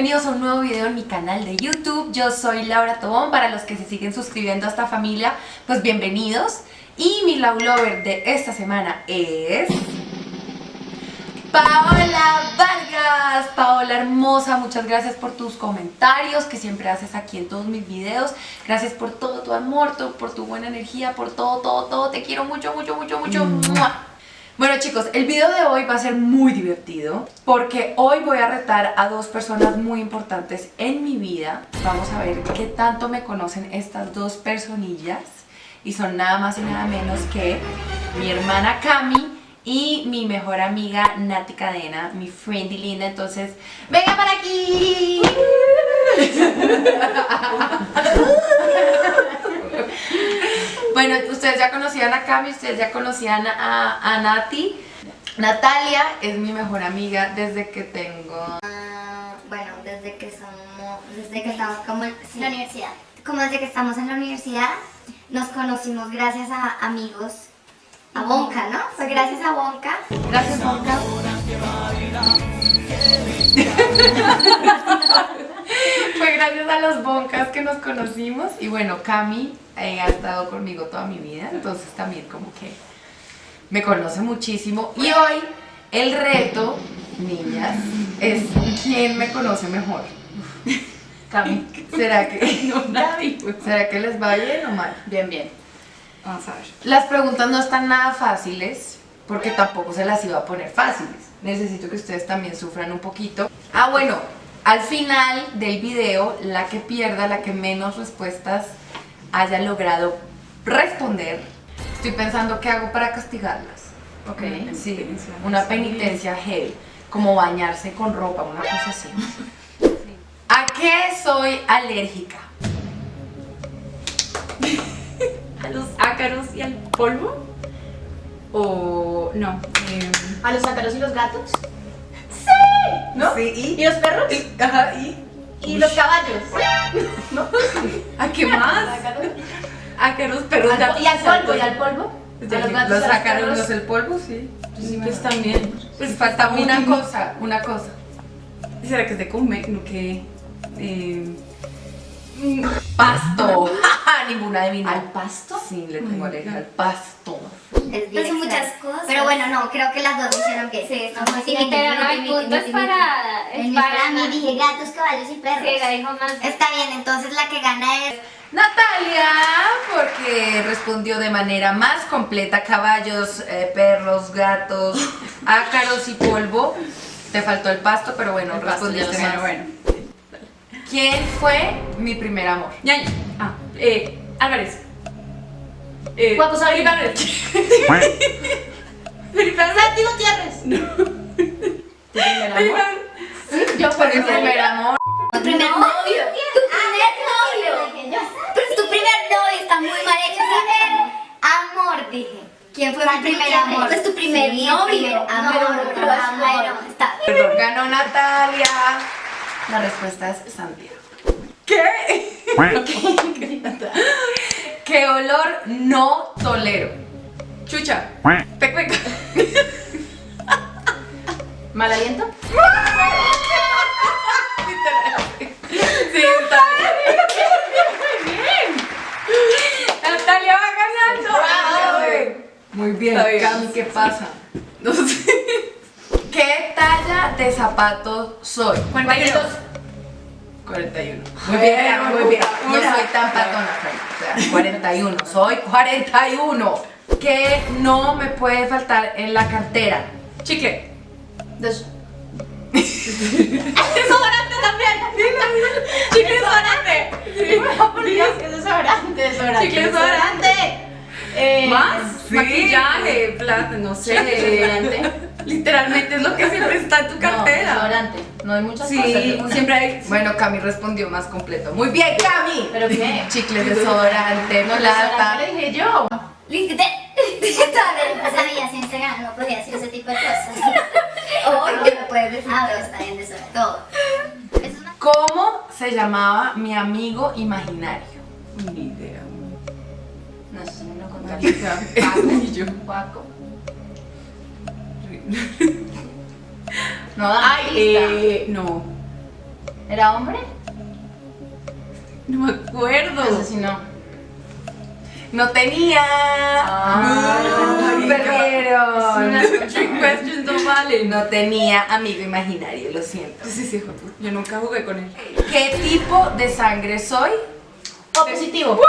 bienvenidos a un nuevo video en mi canal de YouTube. Yo soy Laura Tobón, para los que se siguen suscribiendo a esta familia, pues bienvenidos. Y mi love lover de esta semana es... Paola Vargas, Paola hermosa, muchas gracias por tus comentarios que siempre haces aquí en todos mis videos. Gracias por todo tu amor, por tu buena energía, por todo, todo, todo. Te quiero mucho, mucho, mucho, mucho Bueno chicos, el video de hoy va a ser muy divertido Porque hoy voy a retar a dos personas muy importantes en mi vida Vamos a ver qué tanto me conocen estas dos personillas Y son nada más y nada menos que mi hermana Cami y mi mejor amiga Nati Cadena, mi friendly linda, entonces ¡venga para aquí! bueno, ustedes ya conocían a Cami, ustedes ya conocían a, a Nati. Natalia es mi mejor amiga desde que tengo... Ah, bueno, desde que somos, desde que estamos como en la universidad. Como desde que estamos en la universidad, nos conocimos gracias a amigos a Bonca, ¿no? Fue gracias a Bonca. Gracias, Bonca. Fue gracias a los Boncas que nos conocimos y bueno, Cami eh, ha estado conmigo toda mi vida, entonces también como que me conoce muchísimo y hoy el reto, niñas, es quién me conoce mejor. Cami, ¿será que, ¿será que les va bien o mal? Bien, bien. Vamos a ver. Las preguntas no están nada fáciles, porque tampoco se las iba a poner fáciles. Necesito que ustedes también sufran un poquito. Ah, bueno, al final del video, la que pierda, la que menos respuestas haya logrado responder, estoy pensando qué hago para castigarlas. Ok. Sí, una penitencia heavy, como bañarse con ropa, una cosa así. ¿A qué soy alérgica? a los ácaros y al polvo? ¿O no? ¿A los ácaros y los gatos? ¡Sí! ¿No? Sí, ¿y? ¿Y los perros? ajá, ¿y? ¿Y los caballos? ¿No? ¿A qué más? Ácaros, perros, gatos. ¿Y al polvo? ¿Y al polvo? ¿A los gatos los a los perros? los el polvo, sí. Sí, pues también. Pues falta una cosa, una cosa. ¿Será que es de comer? No, que... Eh, Pasto. Ninguna de ¿Al pasto? Sí, le tengo alergia al pasto. Es bien muchas cosas. Pero bueno, no, creo que las dos hicieron bien. Sí, Vamos a sí, decir, pero no para... mi, es para... mi, dije gatos, caballos y perros. Sí, la dijo más... Está bien, entonces la que gana es... Natalia, porque respondió de manera más completa caballos, eh, perros, gatos, ácaros y polvo. Te faltó el pasto, pero bueno, el respondiste más. bueno. ¿Quién fue mi primer amor? Ñaño. Ah, eh, Álvarez. Eh, Juaco Sabina. Felipe Álvarez. Felipe Álvarez. Santi Gutiérrez. ¿Tu primer amor? Yo fue mi primer amor. Tu primer novio. Tu primer novio. Pues tu primer novio está muy mal hecho. Primer amor, dije. ¿Quién fue mi primer amor? Pues tu primer Sí, novio. Amor, amor. amor. Está. Ganó Natalia. La respuesta es Santiago. ¿Qué? ¿Qué olor no tolero? Chucha. Pec, pec. ¿Mal aliento? Sí, está bien. Natalia va ganando. Muy bien, Está bien. Cami, ¿qué pasa? No sé. ¿Qué talla de zapatos soy? 42. 41. Muy bien, muy bien. No soy tan patona. O sea, 41. Soy 41. ¿Qué no me puede faltar en la cartera? Chicle. Desodorante también. Chicle desodorante. Que desodorante, desodorante. Chicle desodorante. Eh, ¿Más? Sí. Maquillaje, plata, no sé. Desodorante. Literalmente es lo que siempre está en tu No, cartera. desodorante. No hay muchas cosas. Sí, siempre hay. Bueno, Cami respondió más completo. Muy bien, Cami. ¿Pero qué? Chicles, desodorante, No, plata. desodorante lo dije yo. Pues sabía, siempre gana, no podía decir ese tipo de cosas. O que me puedes decir todo, está bien, ¿Cómo se llamaba mi amigo imaginario? Ni idea. No, eso no lo contaste. Juaco. No, da Ay, eh, no. ¿Era hombre? No me acuerdo. Asesinó. No tenía. Ah, Mm, perdieron. Trick questions no. No tenía amigo imaginario, lo siento. Sí, sí, hijo. Yo nunca jugué con él. ¿Qué tipo de sangre soy? O positivo.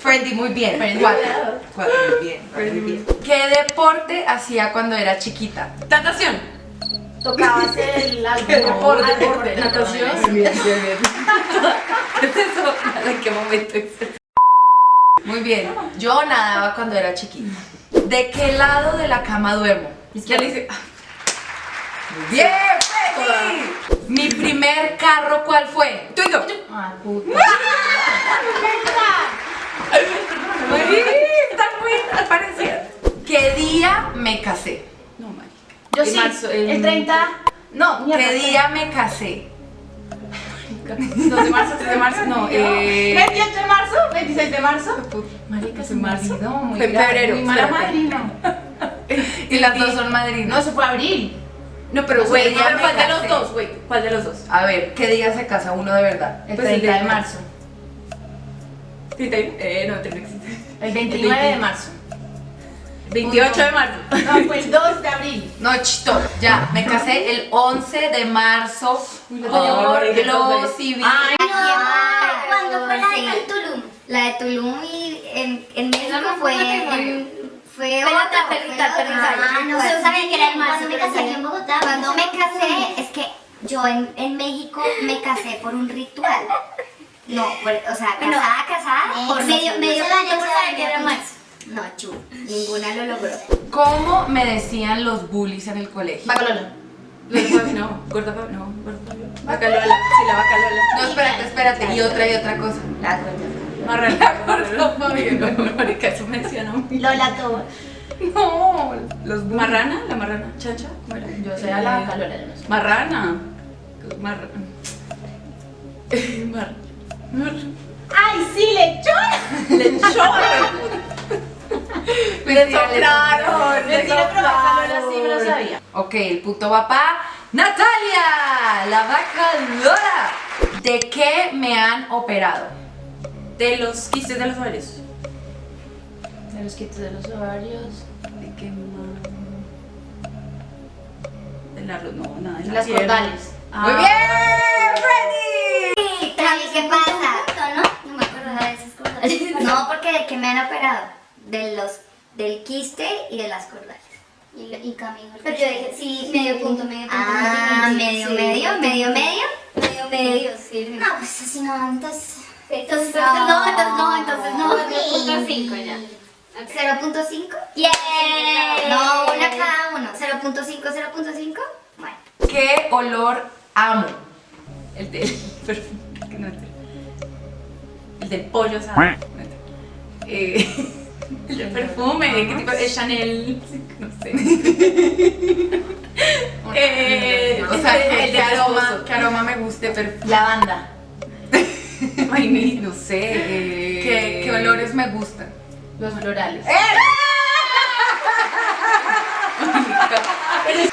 Freddy, muy bien. Freddy. Cuatro. Cuatro, muy bien. muy bien. ¿Qué deporte hacía cuando era chiquita? Natación. Tocabas el algo. Deporte, Ah, deporte, natación. Bien, bien, bien. ¿Qué es eso? ¿En qué momento es eso? Muy bien. Yo nadaba cuando era chiquita. ¿De qué lado de la cama duermo? Ya le hice. Bien, Freddy. Mi primer carro, ¿cuál fue? Twingo. Ah, puta. Está muy parecida. ¿Qué día me casé? No, marica. Yo En sí. marzo, en- el 30. No. ¿Qué día me casé? 2 de marzo, 3 de marzo, no. Eh. 28 de marzo, 26 de marzo. Marica, me olvidó, muy Fue en febrero, Muy mala madrina. Y las dos son No, madrinas. eso fue abril. No, pero güey, ¿cuál de los dos, güey? ¿Cuál de los dos? A ver, ¿qué día se casa uno de verdad? El Pues el 30 de de- marzo. 31. Eh, no, 36. El 29 de marzo. 28 de marzo. No, fue el 2 de abril. No, chito, ya, me casé el 11 de marzo la por tenía que lo ver. civil. Ay, ¿Cuándo fue la de Tulum? La de Tulum y en, en México no fue, fue en- otra, perrita, perrita. Ah, no sé, sabía que era en marzo, Cuando me casé aquí en Bogotá. Cuando me casé, es que yo en, en México me casé por un ritual. No, o sea, Bueno, casada, casada, por medio, medio año por saber que era marzo. No, chu, ninguna lo logró. ¿Cómo me decían los bullies en el colegio? Bacalola. No. Gorda no. Gorda. Bacalola. Sí, la bacalola. No, espérate, espérate, y otra y otra cosa. La. Marrana. Gorda Fabi. No, no, marica, eso menciona un Lola todo. No, los bullies. Marrana, la marrana. Chacha, ¿cómo era? Yo a la bacalola, no sé. Marrana. ¡Ay, sí, lechona! Lechón. Le soplaron, le Mentira, pero bacalola sí me lo sabía. Ok, el punto va para Natalia, la vaca Lola. ¿De qué me han operado? De los quistes de los ovarios. De los quitos de los ovarios. ¿De qué más? Del arroz, no, nada. de la Las cordales. Ah. Muy bien, Freddy. ¿qué pasa? ¿no? No me acuerdo de esas cosas. No, porque de qué me han operado. De los, del quiste y de las cordales. Y, y Camilo. Pero yo dije, sí, medio punto, medio punto. Ah, sí, medio, sí. medio, medio, medio. Medio, medio, sí. No, pues así no, entonces... Entonces, No. no, entonces no, entonces no. 0.5 ya. 0.5. Yeah. No, una cada uno. 0.5, 0.5. Bueno. ¿Qué olor amo? El del perfume. Que. El del pollo, ¿sabes? Eh, el del perfume, ¿qué tipo? El Chanel. No sé. Eh, O sea, el ¿qué, de aroma, qué aroma me guste? Pero, Lavanda. Ay, no sé. eh, ¿qué, qué olores me gustan? Los florales. Uy,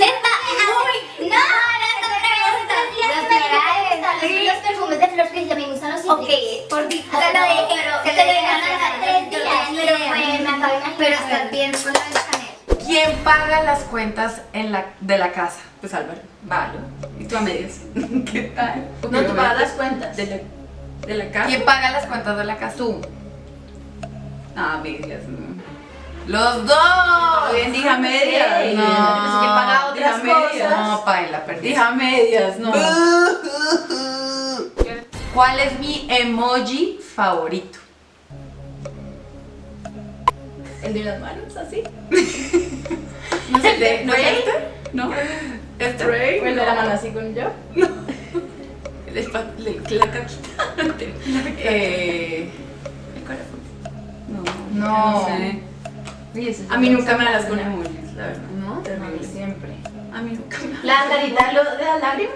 Ok, por ti. Te lo te te lo dije hace tres días, pero. Pero estás bien con la Chanel. ¿Quién paga las cuentas en la, de la casa? Pues Álvaro. Valo. ¿Y tú a medias? ¿Qué tal? No, tú pagas las cuentas. De la, de la casa. ¿Quién paga las cuentas de la casa? Tú. Ah, medias. No. Los dos. Bien, dije a medias. No. pues que paga otras Dije a medias. cosas. No, paila, perdí. Dije a medias, no. ¿Cuál es mi emoji favorito? El de las manos, así. No sé, el de. ¿No es este? ¿No? ¿Este? ¿O el de la mano así con yo? De la caquita. Eh. ¿El corazón? No. No. sé. Oye, ese es A mí un nunca me das con emojis, la verdad. ¿No? Terrible. Siempre. A mí nunca me ¿La carita de, las lágrimas?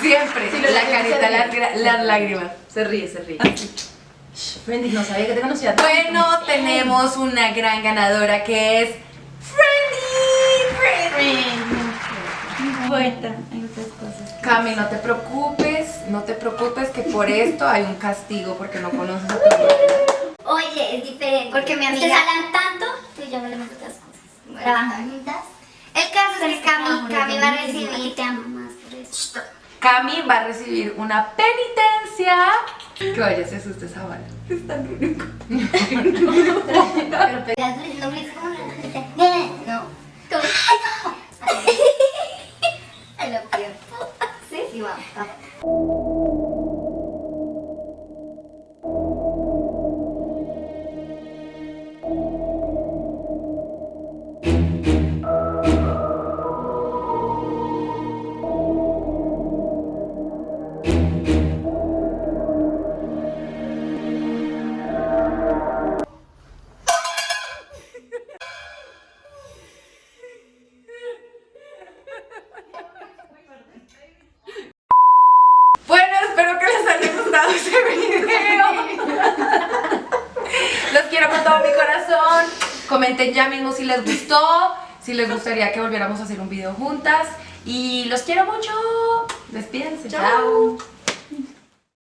Siempre. Sí, la carita, las, las lágrimas. Se ríe, se ríe. Friendly, no sabía que te conocía. Bueno, tenemos una gran ganadora que es Friendly. No importa, hay otras cosas. Cami, no te preocupes, no te preocupes que por esto hay un castigo porque no conoces a tu hermana. Oye, es diferente. Porque mi amiga- hablan tanto, tú y yo hablamos de otras cosas. Trabajan juntas. El caso es que Cami, Cami va a Y recibir te amo más por eso. Cami va a recibir una penitencia. Que vaya, se asuste esa bala. Es tan único. No Comenten ya mismo si les gustó, si les gustaría que volviéramos a hacer un video juntas. Y los quiero mucho. Despídense. Chao.